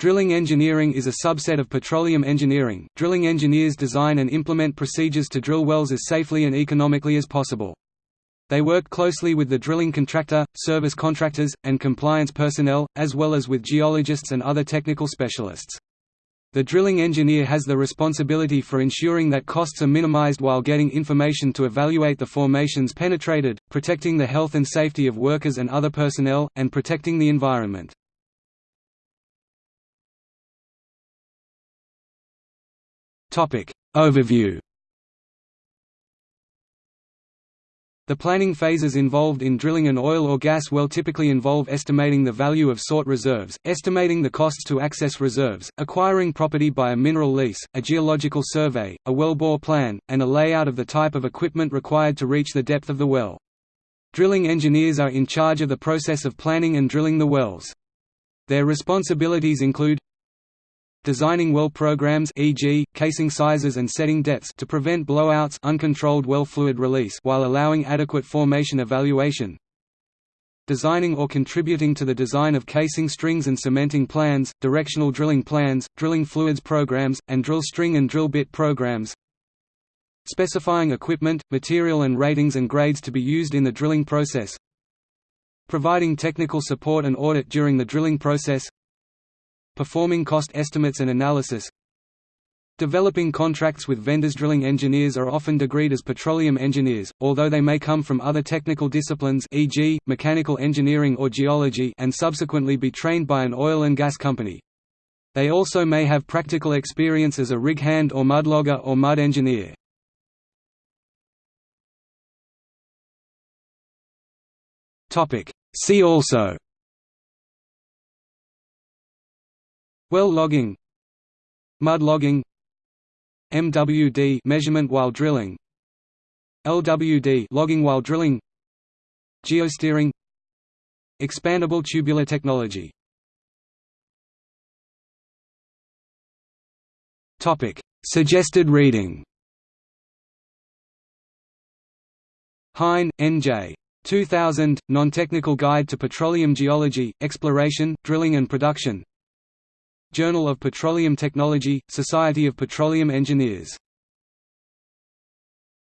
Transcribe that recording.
Drilling engineering is a subset of petroleum engineering. Drilling engineers design and implement procedures to drill wells as safely and economically as possible. They work closely with the drilling contractor, service contractors, and compliance personnel, as well as with geologists and other technical specialists. The drilling engineer has the responsibility for ensuring that costs are minimized while getting information to evaluate the formations penetrated, protecting the health and safety of workers and other personnel, and protecting the environment. Topic Overview The planning phases involved in drilling an oil or gas well typically involve estimating the value of sought reserves, estimating the costs to access reserves, acquiring property by a mineral lease, a geological survey, a wellbore plan, and a layout of the type of equipment required to reach the depth of the well. Drilling engineers are in charge of the process of planning and drilling the wells. Their responsibilities include Designing well programs e.g., casing sizes and setting depths to prevent blowouts uncontrolled well fluid release while allowing adequate formation evaluation. Designing or contributing to the design of casing strings and cementing plans, directional drilling plans, drilling fluids programs, and drill string and drill bit programs. Specifying equipment, material and ratings and grades to be used in the drilling process. Providing technical support and audit during the drilling process Performing cost estimates and analysis Developing contracts with vendors Drilling engineers are often degreed as petroleum engineers, although they may come from other technical disciplines e.g., mechanical engineering or geology and subsequently be trained by an oil and gas company. They also may have practical experience as a rig hand or mudlogger or mud engineer. See also Well logging. Mud logging. MWD measurement while drilling. LWD logging while drilling. Geosteering. Expandable tubular technology. Topic. Suggested reading. Hyne, N.J. 2000, Non-Technical Guide to Petroleum Geology, Exploration, Drilling and Production Journal of Petroleum Technology, Society of Petroleum Engineers